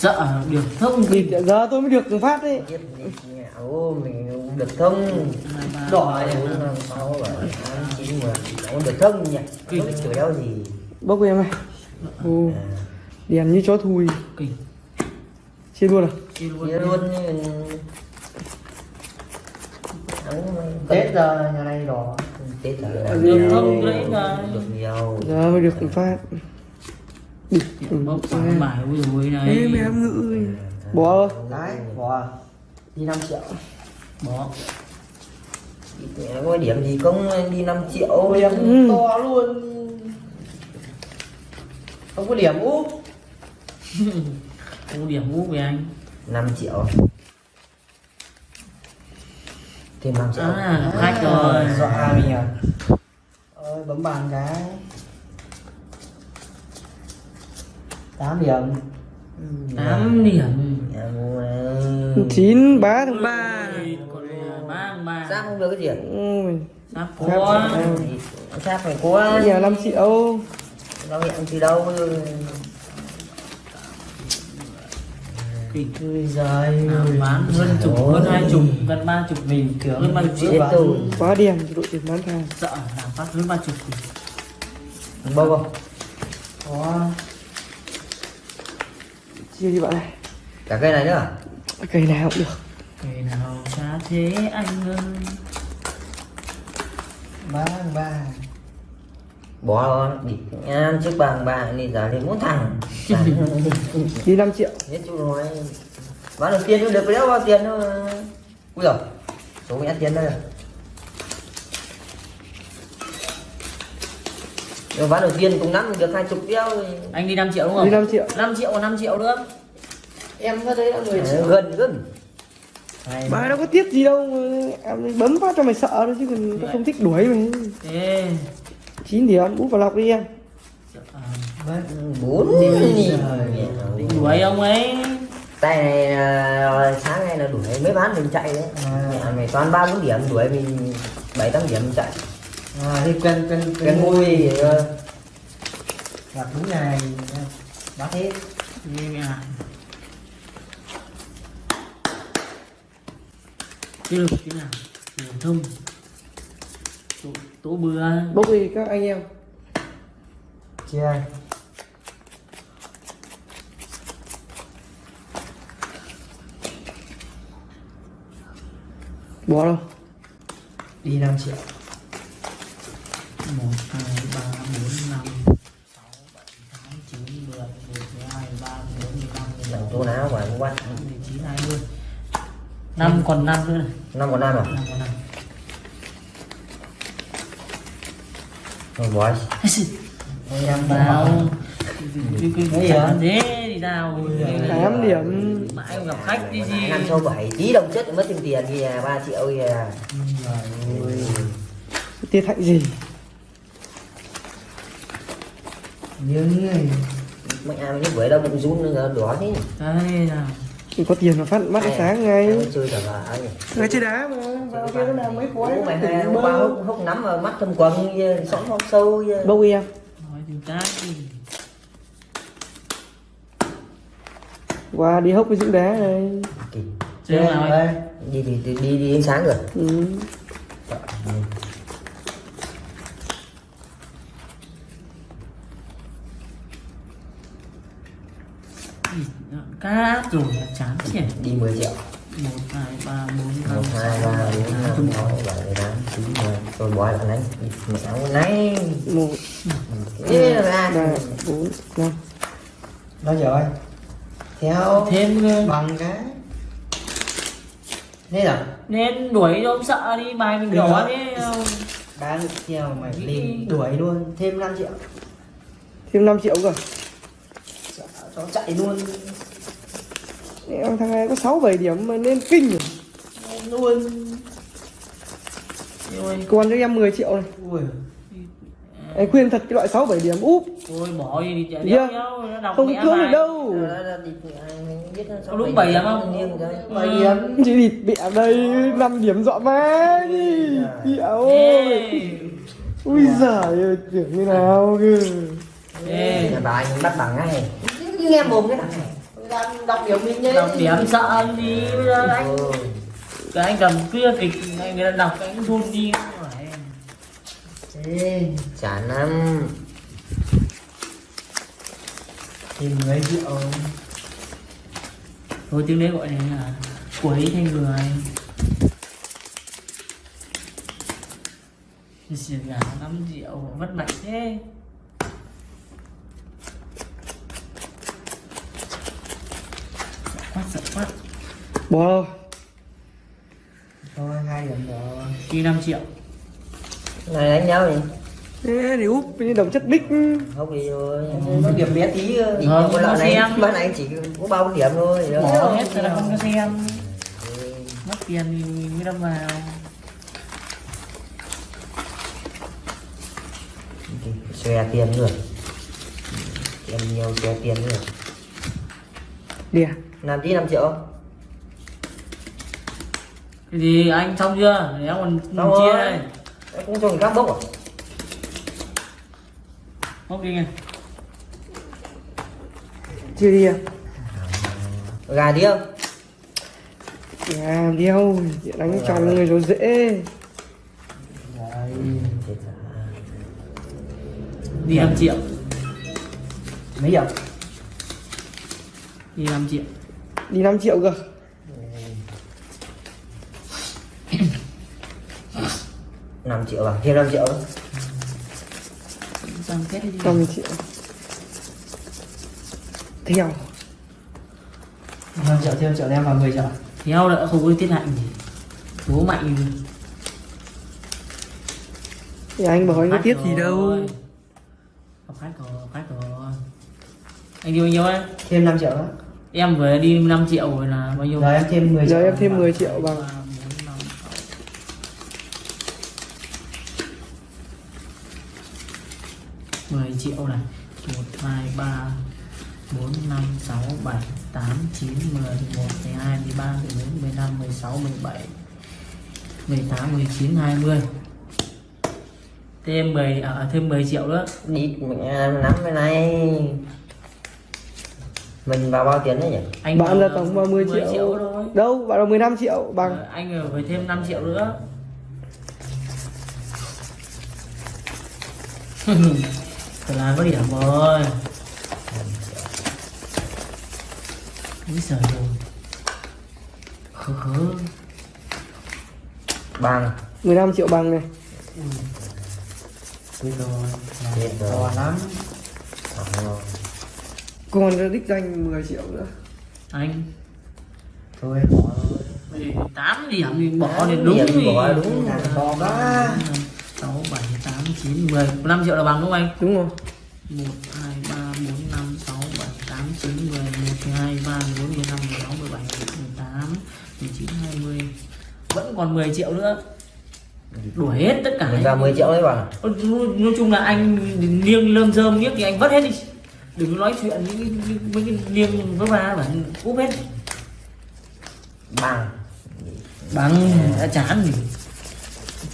Dạ được thông Thì giờ tôi mới được phát đấy. Mình được thông. Đỏ sáu chín mười. Nó được thông nhỉ? Chửi đâu gì? Bốc em này Ồ, đèn như chó Kinh. Chia luôn à? Chia luôn chia luôn như Tết giờ nhà này đỏ. Tết là Được thông đấy được nhiều. Giờ mới được phát Bốc sáng bài ui dồi này. Ê mẹ em ngự ơi. Rồi đấy bỏ. Đi 5 triệu. Bỏ. Thì có điểm gì không đi 5 triệu Điểm em ừ. to luôn. Không có điểm úp. Không điểm úp với anh. 5 triệu. Thêm 5 triệu. À, khách rồi. dọa mình à ơi bấm bàn cái 8 điểm. 8 điểm. Nhà mua. Này. 9 3 tháng 3 Còn là ba thằng ba. Giáp không được cái gì? Ôi. Sắp Sắp có rồi. Giáp phải có Nhà 5 triệu. Nó hiện từ đâu Ôi giời À, bán hơn chục hơn hai chục gần ba chục mình hơn ba chục rồi. Quá điểm đội tuyển bán hàng. Sợ làm phát hơn ba chục Bông không? Có Chia đi bạn này Cả cây này nữa? Cây nào cũng được. Ngày nào xa thế anh ơi. Ba ba bỏ rồi đi ăn trước bằng ba đi giờ thì muốn thằng. Đi 5 triệu. Nhất chú nói bán được tiền cũng được léo bao tiền thôi. Ui rồi số nhát tiền đây rồi rồi bán đầu tiên cùng năm được hai chục đeo anh đi 5 triệu đúng Đi không 5 triệu. 5 triệu còn 5 triệu nữa. Em có thấy là 10 triệu gần gần. Bà đâu có tiếc gì đâu mà Em bấm phát cho mày sợ thôi chứ còn tao không thích đuổi mày. Thế. 9 điểm úp vào lọc đi em. À, bốn. định đuổi ông ấy. Tay này là sáng nay là đuổi mấy ván mình chạy đấy. À. mày toàn ba bốn điểm đuổi mình bảy tám điểm mình chạy à thì cần cần cái môi. thì ờ, gặp đúng ngày bác hết. Đi mẹ à. Chưa được thế nào? Phổ thông. Tố, tố bừa. Bốc đi các anh em. Chia ai? Bỏ đâu? Đi 5 triệu 1, 2, 3, 4, 5 6, 7, 8, 9, 10, 11, 12, 13, 14, 15, 16, làm tô áo và quát 19, 20 năm còn năm nữa. Năm còn năm à? Năm còn năm. Thôi bỏ em vào cái cái cái chả thế đi nào? 8 điểm. Mãi gặp khách đi gì. Năm sau bảy tí đồng chất mất thêm tiền kìa ba triệu kìa Tiết hạnh gì người mấy ai như vậy đâu bụng run nữa đỏ thế đây nào có tiền mà phát mắt sáng ngay. mới chơi cả ấy Người chơi đá mà Vào kia nó làm mấy Bố mày hai hôm qua hốc nắm vào mắt thâm quần kia sõng phong sâu đi em nói từ tác đi. Qua đi hốc với dưỡng đá này Kỳ. chơi nào đây đi thì đi, đi đi ánh sáng rồi. Ừ. cát rồi là chán nhỉ? Đi 10 triệu. Một hai ba bốn một năm hai sáu ba bảy bốn tám năm chín sáu bảy tám chín mười. Tôi bỏ lại này. Mẹ áo này. Một Ê, ra. ba bốn năm. Bao giờ anh theo thêm nữa. bằng cái. Thế là nên đuổi cho ông sợ đi bài mình đỏ thế không? ba được theo mày lên đuổi luôn thêm 5 triệu. Thêm 5 triệu cơ. Sợ cho chạy luôn Em thằng này có 6 7 điểm mà nên kinh rồi luôn Còn cho em 10 triệu này. Ui. Anh khuyên thật cái loại 6 7 điểm úp. Ôi bỏ đi đi chợ đéo đéo nó đọc Không mẹ cưỡng được đâu. Có đúng bảy điểm không? Nghiêng rồi. bảy điểm. Chỉ địt bẹ đây 5 điểm dọa má đi. Ôi Ê, Ui giời ơi tưởng như nào cơ. Ê. Nhà bà anh bắt bằng ngay nghe mồm cái thằng này đang đọc điểm mình nhé. Đọc điểm sợ anh đi. Bây giờ anh ừ. cái anh cầm kia kịch anh người ta đọc cái anh run đi. Ê, chán lắm. Thêm 10 triệu thôi tiếng đấy gọi này là quấy thành người chỉ gà 5 triệu vất mạnh thế sợ quá sợ quá bỏ rồi Thôi hai điểm rồi. Đi 5 triệu. Này đánh nhau gì Ê, để úp như đồng chất bích. Không đi thôi Nó điểm bé tí Chỉ Ờ, có không lợn có này xem. bán này chỉ có bao điểm thôi bỏ không? hết rồi là không có xem. Ừ. mất tiền thì mới đâm vào. Xòe tiền rồi tiền nhiều xòe tiền rồi Đìa làm tí 5 triệu? Cái gì anh xong chưa? Để em còn Xong chia đây. Em cũng cho người khác bốc à? Bốc đi nghe. Chia đi à gà đi không À đeo Đánh trong người rồi dễ. Đi 5 triệu. Mấy điểm đi 5 triệu. Đi 5 triệu cơ năm triệu bằng thêm 5 triệu kết đi. 5 triệu. Theo. 5 triệu thêm triệu em vào 10 triệu. Theo đã không có tiết lạnh gì. Bố mạnh. Gì. Thì anh bảo anh có tiết gì đâu. Có phát rồi phát rồi. Anh đi bao nhiêu ấy. Thêm 5 triệu nữa. Em vừa đi 5 triệu rồi là bao nhiêu? Giờ em thêm 10 triệu. Giờ em thêm 10 triệu bằng bốn, năm, sáu. mười triệu này một hai ba bốn năm sáu bảy tám chín mười một mười hai mười ba mười bốn mười năm mười sáu mười bảy mười tám mười chín hai mươi. Thêm 10 à, thêm 10 triệu nữa. Đi mình nắm cái này. Mình vào bao tiền đấy nhỉ? Anh Bạn là tổng vào 10 triệu. thôi. Đâu bạn là 15 triệu bằng Ờ, anh phải thêm 5 triệu nữa Phải là có điểm rồi Úi giời ơi Khớ khớ bằng 15 triệu bằng này. Giờ Chết rồi. To lắm. Ờ, Còn ra đích danh 10 triệu nữa. Anh. Thôi bỏ rồi. 8 điểm thì bỏ thì đúng điểm thì bỏ đúng. Càng to quá. 6, 7, 8, 9, 10 5 triệu là bằng đúng không anh? Đúng rồi. 1, 2, 3, 4, 5, 6, 7, 8, 9, 10, 11, 12, 13, 14, 15, 16, 17, 18, 19, 20 Vẫn còn 10 triệu nữa. Đuổi hết tất cả vào 10 triệu đấy bằng Nói, chung là anh liêng lơm rơm nhất thì anh vất hết đi. Đừng nói chuyện những mấy cái liêng với ba bản cúp hết. Bằng. Bằng đã chán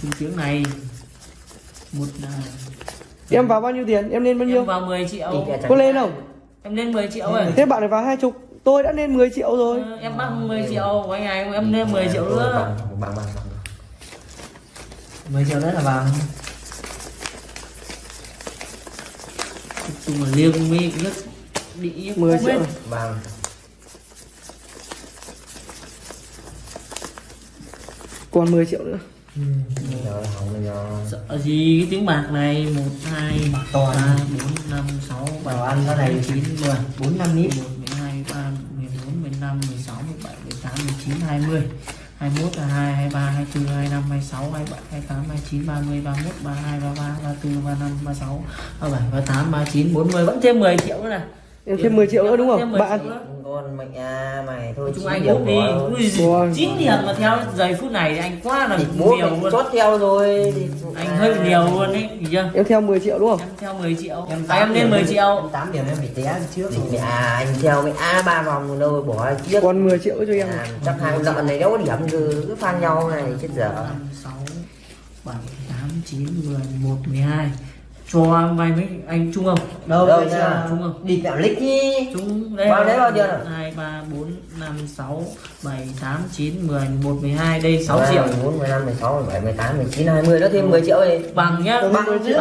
Chung tiếng này Em vào bao nhiêu tiền? Em lên bao em nhiêu? vào 10 triệu. Có lên không? Em lên 10 triệu rồi Thế bạn này vào 20 Tôi đã lên 10 triệu rồi. Ờ, Em bắt 10 triệu của anh này em lên 10 triệu nữa. Bằng bằng bằng bằng 10 triệu nữa là bằng. Nói chung là liêng mi nhất Bị 10 cúp triệu. bằng Còn 10 triệu nữa Sợ gì cái tiếng bạc này? 1, 2, to 3, 4, 5, 6, 7, Bảo ăn nó này. 9, 10 4 năm nít 11, 12, 13, 14, 15, 16, 17, 18, 19, 20 21, 22, 23, 24, 25, 26, 27, 28, 29, 30, 31, 32, 33, 34, 35, 36, 37, 38, 39, 40 Vẫn thêm 10 triệu nữa này. Em thêm 10 triệu nữa đúng không? 10 Bạn triệu nữa. Con mày à mày thôi Chúng chín anh úp đi. 9 điểm mà theo giây phút này thì anh quá là nhiều luôn. chốt theo rồi. Thì- Anh à, hơi nhiều luôn đấy, hiểu chưa? Em theo 10 triệu đúng không? Em theo 10 triệu. Em À, em lên 10 triệu. 8 điểm em bị té trước mẹ à, anh theo mẹ a ba vòng đâu bỏ chiếc Còn 10 triệu cho em. À, chắc hàng lợn này đâu có điểm cứ cứ phan nhau này chết dở. 5, 6, 7, 8, 9, 10, 11, 12 cho vay mấy anh Trung không đâu Đâu nha. Trung không đi kẹo lích đi Trung đây Bao đấy bao nhiêu nào? hai ba bốn năm sáu bảy tám chín mười một mười hai đây 6 triệu. 4, 15, 16, 17, 18, 19, 20 đó thêm 10 triệu đi. Bằng nhá. Bằng Bằng triệu.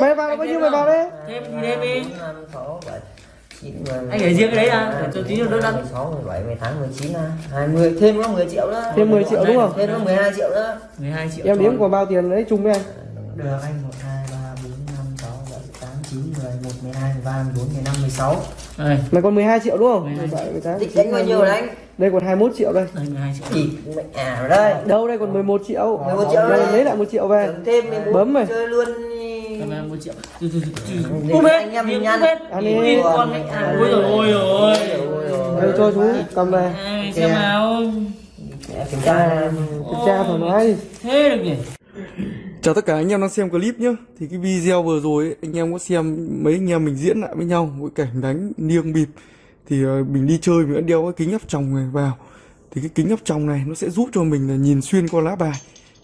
mày vào bao nhiêu mày vào đấy thêm đi thêm đi 5, 6, 7, 9, 10, Anh để riêng cái đấy à? Để tôi tí nữa đỡ đắn. 16, 17, 18, 19, 20 Thêm nó 10 triệu nữa. Thêm 10 triệu đúng không? Thêm nó 12 triệu nữa. 12 triệu em đếm của bao tiền đấy chung với anh? Được anh 1 11 12 13 14 15 16 đây. Mày còn 12 triệu đúng không? 12 17, 18, Định đánh bao nhiêu đấy anh? đây còn 21 triệu đây. Đây 12 triệu. Chỉ mẹ à đây. Đâu đây còn 11 triệu? 11 triệu đây. lấy lại một triệu về. Tưởng thêm 14 Bấm mày. chơi luôn 1 triệu. Hết anh em Miếng nhăn. đi. con mẹ à. Ôi rồi ôi rồi đây cho chú cầm về. Xem nào. Kiểm tra. Kiểm tra thoải mái đi. Thế được nhỉ Chào tất cả anh em đang xem clip nhé Thì cái video vừa rồi ấy, anh em có xem mấy anh em mình diễn lại với nhau Với cảnh đánh niêng bịp. Thì ờ, mình đi chơi mình đã đeo cái kính áp tròng này vào. Thì cái kính áp tròng này nó sẽ giúp cho mình là nhìn xuyên qua lá bài.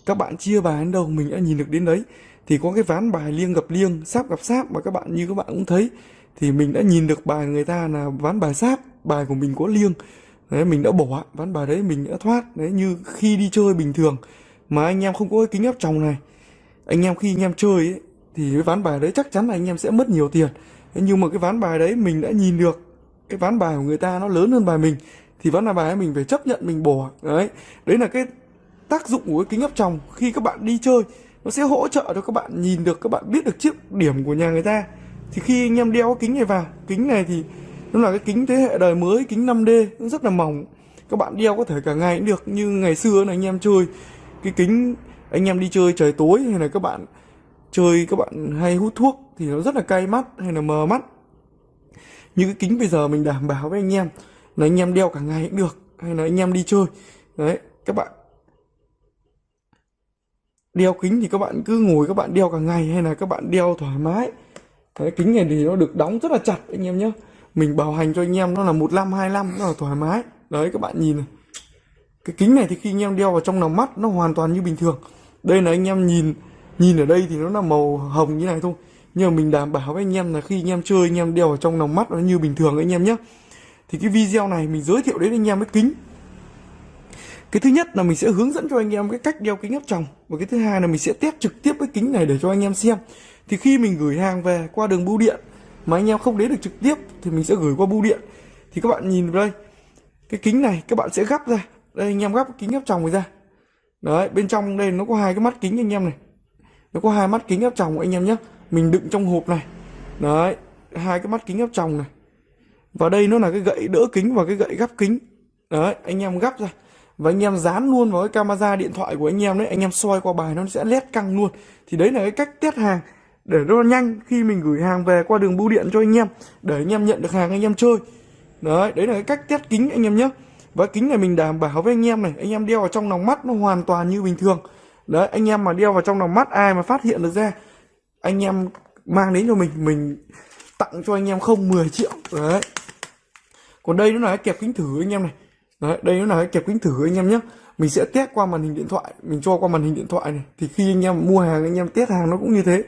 Các bạn chia bài đến đâu mình đã nhìn được đến đấy. Thì có cái ván bài liêng gặp liêng, sáp gặp sáp Mà các bạn như các bạn cũng thấy. Thì mình đã nhìn được bài người ta là ván bài sáp Bài của mình có liêng. Đấy mình đã bỏ ván bài đấy mình đã thoát. Đấy như khi đi chơi bình thường Mà anh em không có cái kính áp tròng này anh em khi anh em chơi ấy, thì cái ván bài đấy chắc chắn là anh em sẽ mất nhiều tiền. Thế nhưng mà cái ván bài đấy mình đã nhìn được cái ván bài của người ta nó lớn hơn bài mình thì ván bài ấy mình phải chấp nhận mình bỏ. Đấy đấy là cái tác dụng của cái kính áp tròng. Khi các bạn đi chơi nó sẽ hỗ trợ cho các bạn nhìn được các bạn biết được chiếc điểm của nhà người ta. Thì khi anh em đeo cái kính này vào kính này thì nó là cái kính thế hệ đời mới kính 5D nó rất là mỏng. Các bạn đeo có thể cả ngày cũng được như ngày xưa là anh em chơi cái kính anh em đi chơi trời tối hay là các bạn chơi các bạn hay hút thuốc thì nó rất là cay mắt hay là mờ mắt. Như cái kính bây giờ mình đảm bảo với anh em là anh em đeo cả ngày cũng được hay là anh em đi chơi. Đấy các bạn đeo kính thì các bạn cứ ngồi các bạn đeo cả ngày hay là các bạn đeo thoải mái. Đấy, kính này thì nó được đóng rất là chặt anh em nhé. Mình bảo hành cho anh em nó là một năm hai năm nó là thoải mái. Đấy các bạn nhìn này. Cái kính này thì khi anh em đeo vào trong lòng mắt nó hoàn toàn như bình thường đây là anh em nhìn nhìn ở đây thì nó là màu hồng như này thôi nhưng mà mình đảm bảo với anh em là khi anh em chơi anh em đeo vào trong lòng mắt nó như bình thường anh em nhé thì cái video này mình giới thiệu đến anh em cái kính cái thứ nhất là mình sẽ hướng dẫn cho anh em cái cách đeo kính áp tròng và cái thứ hai là mình sẽ test trực tiếp cái kính này để cho anh em xem thì khi mình gửi hàng về qua đường bưu điện mà anh em không đến được trực tiếp thì mình sẽ gửi qua bưu điện thì các bạn nhìn vào đây cái kính này các bạn sẽ gắp ra đây anh em gắp cái kính áp tròng này ra đấy, bên trong đây nó có hai cái mắt kính anh em này. Nó có hai mắt kính áp tròng anh em nhé. Mình đựng trong hộp này. Đấy, hai cái mắt kính áp tròng này. Và đây nó là cái gậy đỡ kính và cái gậy gắp kính. Đấy, anh em gắp ra. Và anh em dán luôn vào cái camera điện thoại của anh em đấy. Anh em soi qua bài nó sẽ lét căng luôn. Thì đấy là cái cách test hàng để nó nhanh khi mình gửi hàng về qua đường bưu điện cho anh em. Để anh em nhận được hàng anh em chơi. Đấy đấy là cái cách test kính anh em nhé và kính này mình đảm bảo với anh em này anh em đeo vào trong lòng mắt nó hoàn toàn như bình thường đấy anh em mà đeo vào trong lòng mắt ai mà phát hiện được ra anh em mang đến cho mình mình tặng cho anh em không 10 triệu đấy còn đây nó là cái kẹp kính thử anh em này đấy đây nó là cái kẹp kính thử anh em nhé mình sẽ test qua màn hình điện thoại mình cho qua màn hình điện thoại này thì khi anh em mua hàng anh em test hàng nó cũng như thế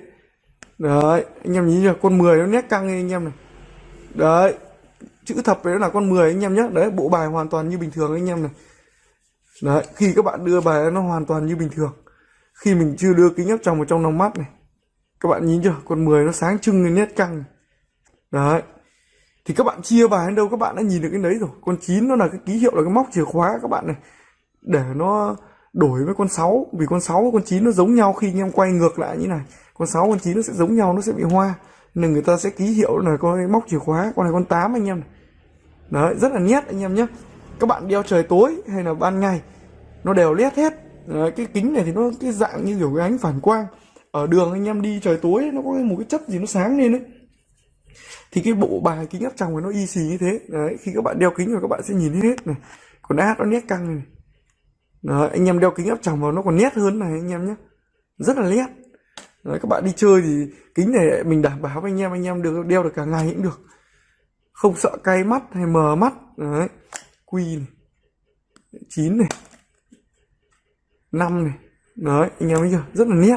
đấy anh em nhìn chưa con 10 nó nét căng anh em này đấy chữ thập đấy là con 10 anh em nhé đấy, bộ bài hoàn toàn như bình thường anh em này. Đấy, khi các bạn đưa bài nó hoàn toàn như bình thường. Khi mình chưa đưa kính áp tròng vào trong lòng mắt này, các bạn nhìn chưa? Con 10 nó sáng trưng lên nét căng đấy. Thì các bạn chia bài đến đâu, các bạn đã nhìn được cái đấy rồi. Con 9 nó là cái ký hiệu, là cái móc chìa khóa các bạn này. Để nó đổi với con 6 vì con 6 và con 9 nó giống nhau khi anh em quay ngược lại như này. Con 6 con 9 nó sẽ giống nhau, nó sẽ bị hoa. Nên người ta sẽ ký hiệu là con móc chìa khóa, con này con 8 anh em này đấy rất là nét anh em nhé các bạn đeo trời tối hay là ban ngày nó đều nét hết. Đấy, cái kính này thì nó cái dạng như kiểu cái ánh phản quang. Ở đường anh em đi trời tối nó có một cái chất gì nó sáng lên đấy thì cái bộ bài kính áp tròng này nó y xì như thế. Đấy khi các bạn đeo kính rồi các bạn sẽ nhìn hết này. Còn át nó nét căng này. Đấy, anh em đeo kính áp tròng vào nó còn nét hơn này anh em nhé rất là nét đấy, các bạn đi chơi thì kính này mình đảm bảo với anh em anh em được đeo được cả ngày cũng được không sợ cay mắt hay mờ mắt. Đấy. Quy này. Chín này. Năm này. Đấy, anh em thấy chưa? Rất là nét.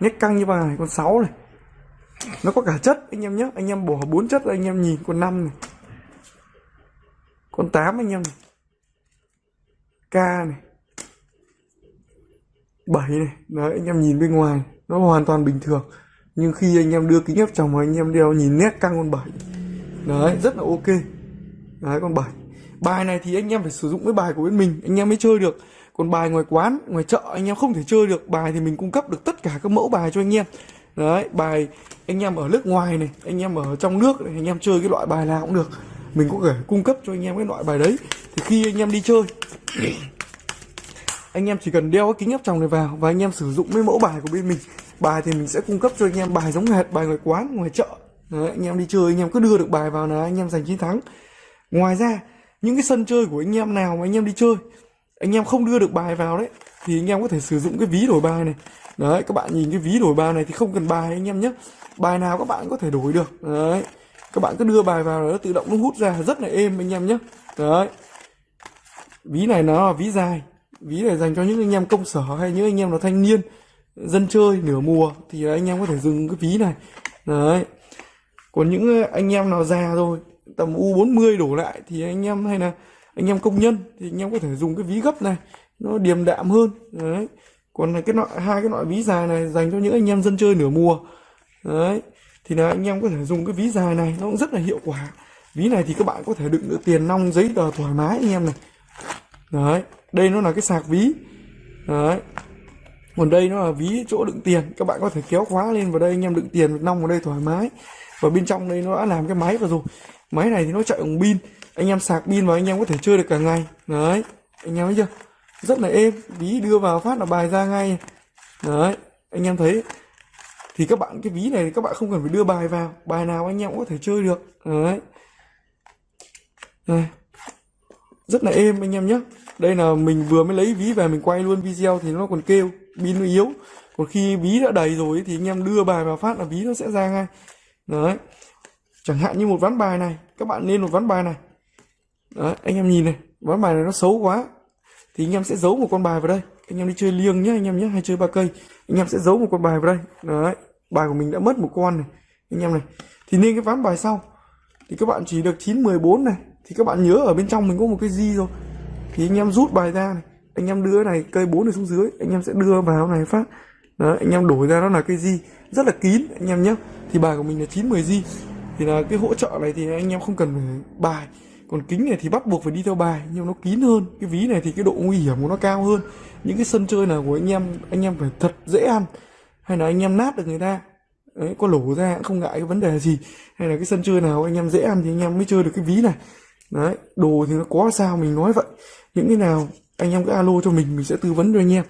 Nét căng như bài, con sáu này. Nó có cả chất, anh em nhé anh em bỏ bốn chất ra, anh em nhìn con năm này. Con 8 anh em này. K này. 7 này. Đấy, anh em nhìn bên ngoài. Nó hoàn toàn bình thường. Nhưng khi anh em đưa kính ép chồng vào, anh em đeo nhìn nét căng con 7 đấy rất là ok đấy con bài bài này thì anh em phải sử dụng cái bài của bên mình anh em mới chơi được còn bài ngoài quán ngoài chợ anh em không thể chơi được bài thì mình cung cấp được tất cả các mẫu bài cho anh em đấy bài anh em ở nước ngoài này anh em ở trong nước này anh em chơi cái loại bài nào cũng được mình có thể cung cấp cho anh em cái loại bài đấy thì khi anh em đi chơi anh em chỉ cần đeo cái kính áp tròng này vào và anh em sử dụng cái mẫu bài của bên mình bài thì mình sẽ cung cấp cho anh em bài giống hệt bài ngoài quán ngoài chợ đấy, anh em đi chơi anh em cứ đưa được bài vào là anh em giành chiến thắng ngoài ra những cái sân chơi của anh em nào mà anh em đi chơi anh em không đưa được bài vào đấy thì anh em có thể sử dụng cái ví đổi bài này đấy các bạn nhìn cái ví đổi bài này thì không cần bài anh em nhé bài nào các bạn có thể đổi được đấy các bạn cứ đưa bài vào nó tự động nó hút ra rất là êm anh em nhé đấy ví này nó là ví dài ví này dành cho những anh em công sở hay những anh em là thanh niên dân chơi nửa mùa thì anh em có thể dùng cái ví này đấy còn những ờ, anh em nào già rồi, tầm U40 đổ lại thì anh em hay là anh em công nhân thì anh em có thể dùng cái ví gấp này, nó điềm đạm hơn. Đấy. Còn là cái loại hai cái loại ví dài này dành cho những anh em dân chơi nửa mùa. Đấy. Thì là anh em có thể dùng cái ví dài này, nó cũng rất là hiệu quả. Ví này thì các bạn có thể đựng được tiền nong, giấy tờ thoải mái anh em này. Đấy. Đây nó là cái sạc ví. Đấy. Còn đây nó là ví chỗ đựng tiền, các bạn có thể kéo khóa lên vào đây, anh em đựng tiền nong vào đây thoải mái và bên trong đây nó đã làm cái máy vào rồi. Máy này thì nó chạy bằng pin. Anh em sạc pin vào anh em có thể chơi được cả ngày. Đấy, anh em thấy chưa? Rất là êm. Ví đưa vào phát là bài ra ngay. Đấy, anh em thấy. Thì các bạn, cái ví này thì các bạn không cần phải đưa bài vào. Bài nào anh em cũng có thể chơi được. Đấy. Đây. rất là êm anh em nhé. Đây là mình vừa mới lấy ví về mình quay luôn video thì nó còn kêu, pin nó yếu. Còn khi ví đã đầy rồi thì anh em đưa bài vào phát là ví nó sẽ ra ngay đấy. Chẳng hạn như một ván bài này, các bạn lên một ván bài này. Đấy, anh em nhìn này, ván bài này nó xấu quá. Thì anh em sẽ giấu một con bài vào đây. Anh em đi chơi liêng nhé anh em nhé hay chơi ba cây. Anh em sẽ giấu một con bài vào đây. Đấy, bài của mình đã mất một con này. Anh em này, thì nên cái ván bài sau. Thì các bạn chỉ được 9 14 này. Thì các bạn nhớ ở bên trong mình có một cái gì rồi. Thì anh em rút bài ra này. Anh em đưa này, cây 4 này xuống dưới. Anh em sẽ đưa vào này phát. Đấy, anh em đổi ra nó là cây gì rất là kín, anh em nhé. Thì bài của mình là 9 10 di thì là cái hỗ trợ này thì anh em không cần phải bài. Còn kính này thì bắt buộc phải đi theo bài, nhưng nó kín hơn. Cái ví này thì cái độ nguy hiểm của nó cao hơn. Những cái sân chơi nào của anh em anh em phải thật dễ ăn. Hay là anh em nát được người ta. Đấy, có lổ ra cũng không ngại cái vấn đề gì. Hay là cái sân chơi nào anh em dễ ăn thì anh em mới chơi được cái ví này. Đấy, đồ thì nó có sao mình nói vậy. Những cái nào anh em cứ alo cho mình mình sẽ tư vấn cho anh em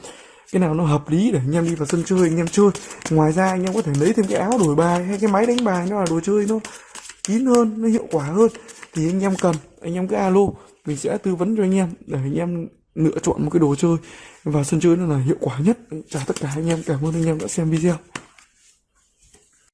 cái nào nó hợp lý để anh em đi vào sân chơi, anh em chơi. Ngoài ra anh em có thể lấy thêm cái áo đổi bài hay cái máy đánh bài, nó là đồ chơi nó kín hơn, nó hiệu quả hơn. Thì anh em cần, anh em cứ alo, mình sẽ tư vấn cho anh em để anh em lựa chọn một cái đồ chơi và sân chơi nó là hiệu quả nhất. Chào tất cả anh em, cảm ơn anh em đã xem video.